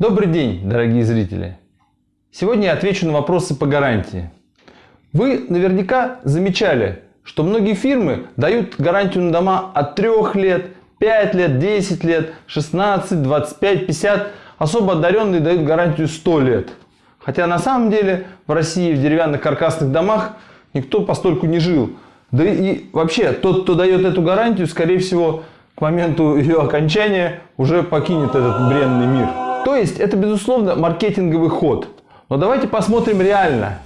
Добрый день, дорогие зрители! Сегодня я отвечу на вопросы по гарантии. Вы наверняка замечали, что многие фирмы дают гарантию на дома от 3 лет, 5 лет, 10 лет, 16, 25, 50. Особо одаренные дают гарантию 100 лет. Хотя на самом деле в России в деревянных каркасных домах никто постольку не жил. Да и вообще тот, кто дает эту гарантию, скорее всего, к моменту ее окончания уже покинет этот бренный мир. То есть это, безусловно, маркетинговый ход. Но давайте посмотрим реально,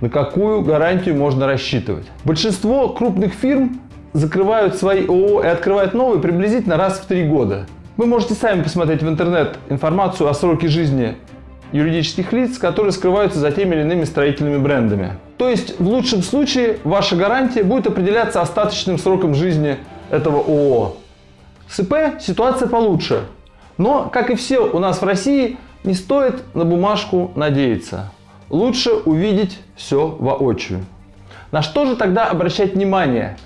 на какую гарантию можно рассчитывать. Большинство крупных фирм закрывают свои ООО и открывают новые приблизительно раз в три года. Вы можете сами посмотреть в интернет информацию о сроке жизни юридических лиц, которые скрываются за теми или иными строительными брендами. То есть в лучшем случае ваша гарантия будет определяться остаточным сроком жизни этого ООО. С ИП ситуация получше. Но, как и все у нас в России, не стоит на бумажку надеяться. Лучше увидеть все воочию. На что же тогда обращать внимание?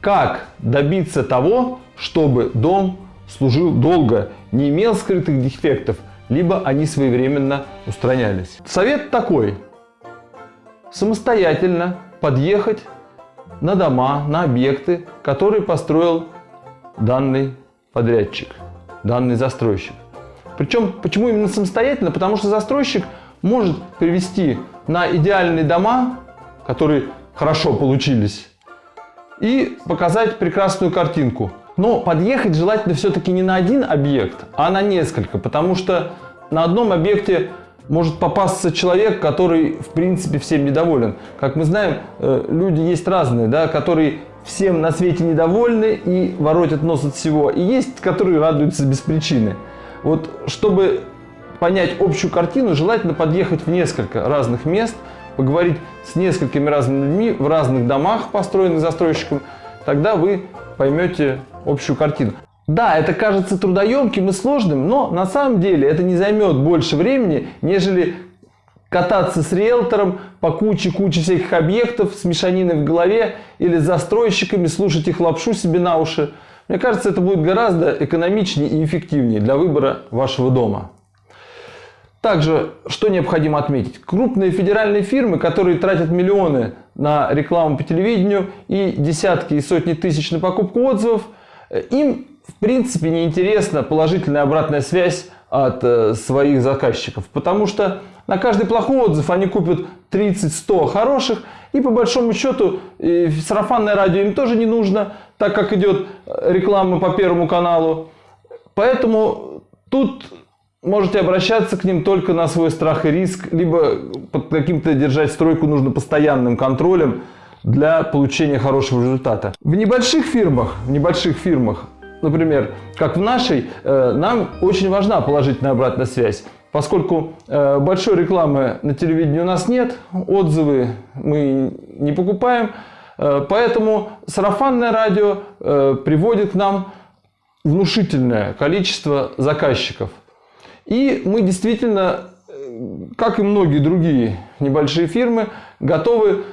Как добиться того, чтобы дом служил долго, не имел скрытых дефектов, либо они своевременно устранялись? Совет такой. Самостоятельно подъехать на дома, на объекты, которые построил данный подрядчик, данный застройщик. Причем, почему именно самостоятельно? Потому что застройщик может привести на идеальные дома, которые хорошо получились, и показать прекрасную картинку. Но подъехать желательно все-таки не на один объект, а на несколько, потому что на одном объекте может попасться человек, который в принципе всем недоволен. Как мы знаем, э, люди есть разные, да, которые всем на свете недовольны и воротят нос от всего. И есть, которые радуются без причины. Вот чтобы понять общую картину, желательно подъехать в несколько разных мест, поговорить с несколькими разными людьми в разных домах, построенных застройщиком, тогда вы поймете общую картину. Да, это кажется трудоемким и сложным, но на самом деле это не займет больше времени, нежели кататься с риэлтором по куче-куче всяких объектов с мешаниной в голове или с застройщиками, слушать их лапшу себе на уши. Мне кажется, это будет гораздо экономичнее и эффективнее для выбора вашего дома. Также, что необходимо отметить? Крупные федеральные фирмы, которые тратят миллионы на рекламу по телевидению и десятки и сотни тысяч на покупку отзывов, им в принципе не интересна положительная обратная связь от э, своих заказчиков, потому что на каждый плохой отзыв они купят 30-100 хороших, и по большому счету сарафанное радио им тоже не нужно, так как идет э, реклама по Первому каналу. Поэтому тут можете обращаться к ним только на свой страх и риск, либо под каким-то держать стройку нужно постоянным контролем для получения хорошего результата. В небольших фирмах, в небольших фирмах, например, как в нашей, э, нам очень важна положительная обратная связь. Поскольку э, большой рекламы на телевидении у нас нет, отзывы мы не покупаем, э, поэтому сарафанное радио приводит к нам внушительное количество заказчиков. И мы действительно, как и многие другие небольшие фирмы, готовы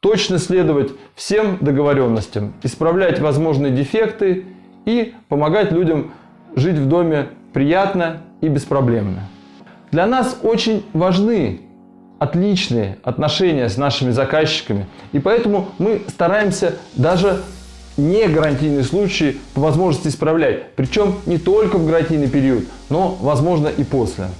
точно следовать всем договоренностям, исправлять возможные дефекты и помогать людям жить в доме приятно и беспроблемно. Для нас очень важны отличные отношения с нашими заказчиками, и поэтому мы стараемся даже не гарантийные случаи по возможности исправлять. Причем не только в гарантийный период, но возможно и после.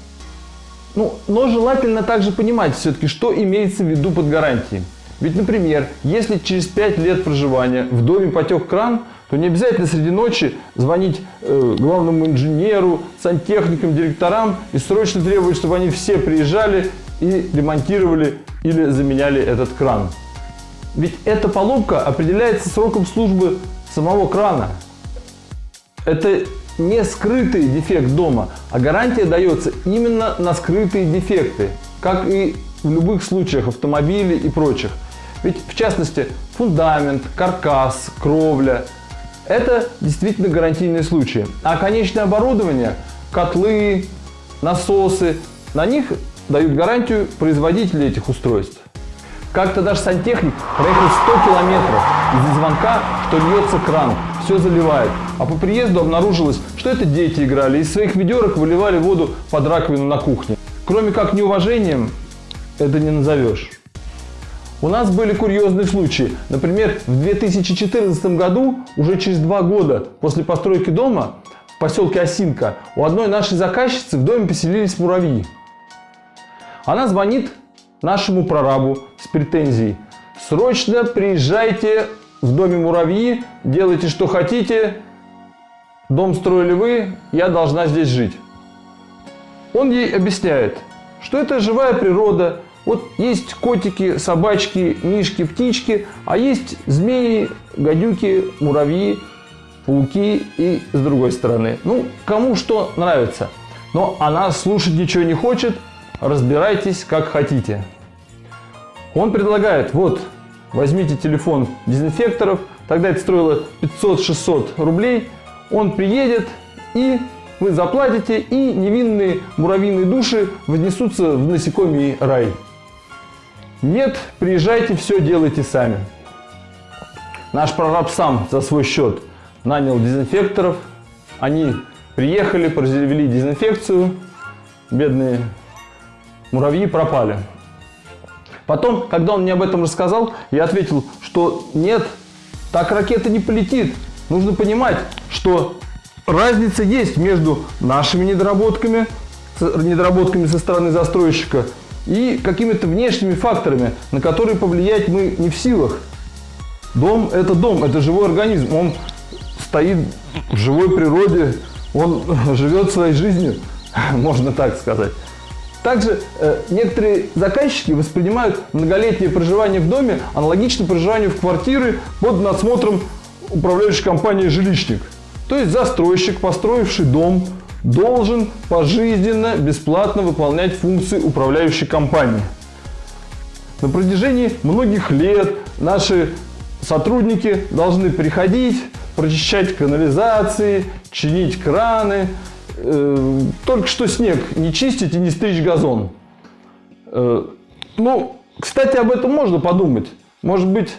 Ну, но желательно также понимать все-таки, что имеется в виду под гарантией. Ведь, например, если через 5 лет проживания в доме потек кран, то не обязательно среди ночи звонить э, главному инженеру, сантехникам, директорам и срочно требовать, чтобы они все приезжали и ремонтировали или заменяли этот кран. Ведь эта поломка определяется сроком службы самого крана. Это не скрытый дефект дома, а гарантия дается именно на скрытые дефекты, как и в любых случаях автомобилей и прочих. Ведь в частности фундамент, каркас, кровля – это действительно гарантийные случаи. А конечное оборудование, котлы, насосы, на них дают гарантию производители этих устройств. Как-то даже сантехник проехал 100 километров из-за звонка, что льется кран. все заливает. А по приезду обнаружилось, что это дети играли, из своих ведерок выливали воду под раковину на кухне. Кроме как неуважением, это не назовешь. У нас были курьезные случаи. Например, в 2014 году, уже через два года после постройки дома, в поселке Осинка, у одной нашей заказчицы в доме поселились муравьи. Она звонит нашему прорабу с претензией. Срочно приезжайте в доме муравьи, делайте что хотите, дом строили вы, я должна здесь жить. Он ей объясняет, что это живая природа, вот есть котики, собачки, мишки, птички, а есть змеи, гадюки, муравьи, пауки и с другой стороны. Ну, кому что нравится. Но она слушать ничего не хочет, разбирайтесь как хотите. Он предлагает, вот, возьмите телефон дезинфекторов, тогда это стоило 500-600 рублей, он приедет и вы заплатите, и невинные муравьиные души вознесутся в насекомий рай. Нет, приезжайте, все делайте сами. Наш прораб сам за свой счет нанял дезинфекторов. Они приехали, произвели дезинфекцию. Бедные муравьи пропали. Потом, когда он мне об этом рассказал, я ответил, что нет, так ракета не полетит. Нужно понимать, что разница есть между нашими недоработками, недоработками со стороны застройщика и какими-то внешними факторами, на которые повлиять мы не в силах. Дом – это дом, это живой организм, он стоит в живой природе, он живет своей жизнью, можно так сказать. Также э, некоторые заказчики воспринимают многолетнее проживание в доме аналогично проживанию в квартире под надсмотром управляющей компании «Жилищник». То есть застройщик, построивший дом, должен пожизненно бесплатно выполнять функции управляющей компании. На протяжении многих лет наши сотрудники должны приходить, прочищать канализации, чинить краны, э, только что снег не чистить и не стричь газон. Э, ну, кстати, об этом можно подумать. Может быть,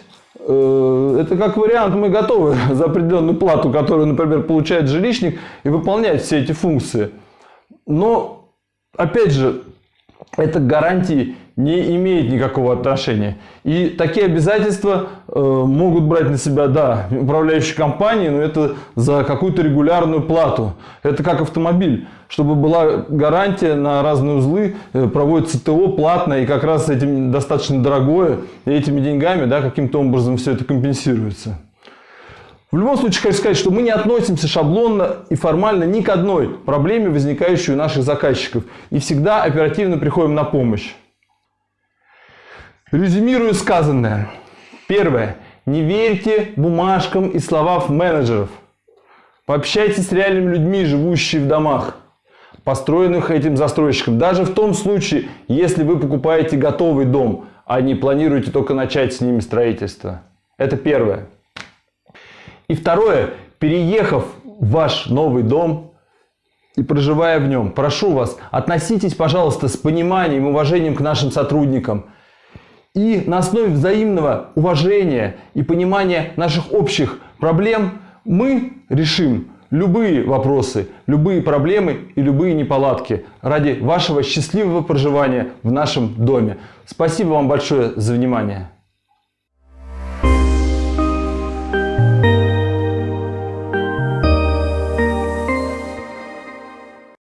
это как вариант, мы готовы за определенную плату, которую, например, получает жилищник, и выполнять все эти функции. Но, опять же, это гарантии не имеет никакого отношения. И такие обязательства э, могут брать на себя, да, управляющие компании, но это за какую-то регулярную плату. Это как автомобиль. Чтобы была гарантия на разные узлы, э, проводится ТО платное, и как раз этим достаточно дорогое, и этими деньгами да, каким-то образом все это компенсируется. В любом случае, хочу сказать, что мы не относимся шаблонно и формально ни к одной проблеме, возникающей у наших заказчиков, и всегда оперативно приходим на помощь. Резюмирую сказанное. Первое. Не верьте бумажкам и словам менеджеров. Пообщайтесь с реальными людьми, живущими в домах, построенных этим застройщиком. Даже в том случае, если вы покупаете готовый дом, а не планируете только начать с ними строительство. Это первое. И второе. Переехав в ваш новый дом и проживая в нем, прошу вас, относитесь, пожалуйста, с пониманием и уважением к нашим сотрудникам – и на основе взаимного уважения и понимания наших общих проблем мы решим любые вопросы, любые проблемы и любые неполадки ради вашего счастливого проживания в нашем доме. Спасибо вам большое за внимание.